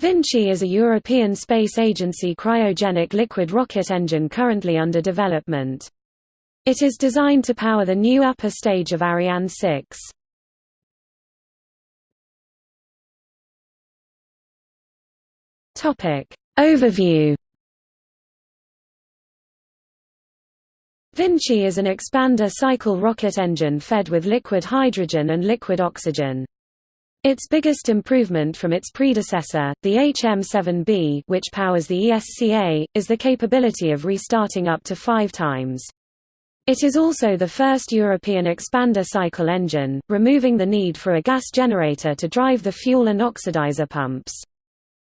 Vinci is a European Space Agency cryogenic liquid rocket engine currently under development. It is designed to power the new upper stage of Ariane 6. Topic Overview Vinci is an expander cycle rocket engine fed with liquid hydrogen and liquid oxygen. Its biggest improvement from its predecessor, the HM7B which powers the ESCA, is the capability of restarting up to five times. It is also the first European expander cycle engine, removing the need for a gas generator to drive the fuel and oxidizer pumps.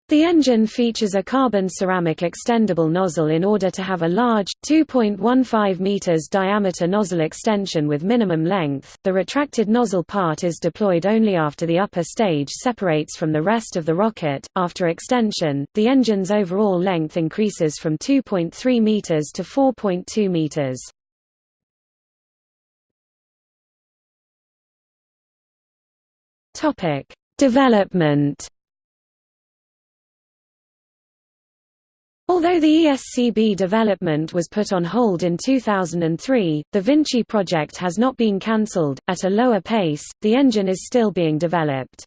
The engine features a carbon ceramic extendable nozzle in order to have a large, 2.15 meters diameter nozzle extension with minimum length. The retracted nozzle part is deployed only after the upper stage separates from the rest of the rocket. After extension, the engine's overall length increases from 2.3 meters to 4.2 meters. Topic: Development Although the ESCB development was put on hold in 2003, the Vinci project has not been cancelled. At a lower pace, the engine is still being developed.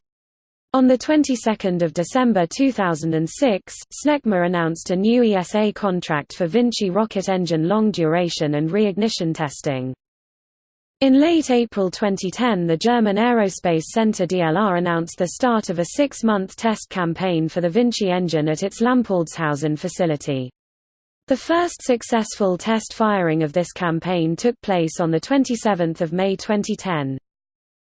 On the 22nd of December 2006, SNECMA announced a new ESA contract for Vinci rocket engine long duration and reignition testing. In late April 2010 the German Aerospace Center DLR announced the start of a six-month test campaign for the Vinci engine at its Lampoldshausen facility. The first successful test firing of this campaign took place on 27 May 2010.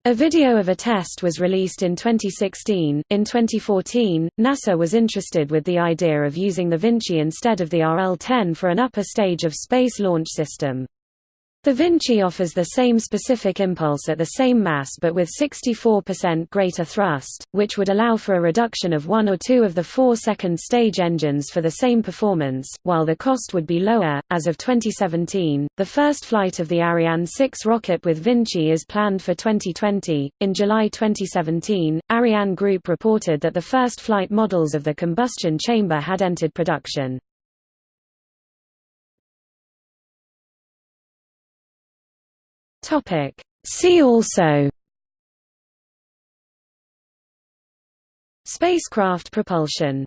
A video of a test was released in 2016. In 2014, NASA was interested with the idea of using the Vinci instead of the RL-10 for an upper stage of Space Launch System. The Vinci offers the same specific impulse at the same mass but with 64% greater thrust, which would allow for a reduction of one or two of the four second stage engines for the same performance, while the cost would be lower. As of 2017, the first flight of the Ariane 6 rocket with Vinci is planned for 2020. In July 2017, Ariane Group reported that the first flight models of the combustion chamber had entered production. Topic. See also. Spacecraft propulsion.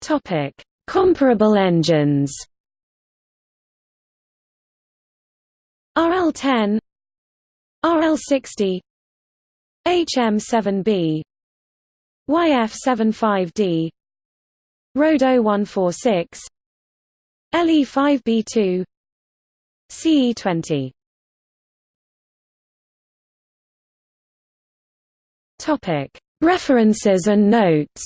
Topic. Comparable engines. RL-10 RL-60 HM-7B YF-75D RD-0146 LE5B2 CE20 Topic. References and notes.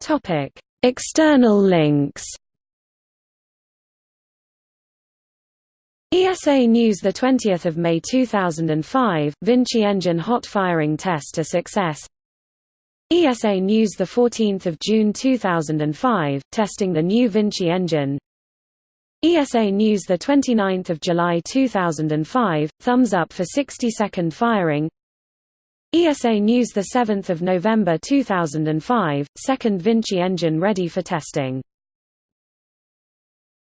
Topic. External links ESA News 20 May 2005, Vinci engine hot firing test a success. ESA News 14 June 2005, testing the new Vinci engine. ESA News 29 July 2005, thumbs up for 60-second firing. ESA News 7 November 2005, second Vinci engine ready for testing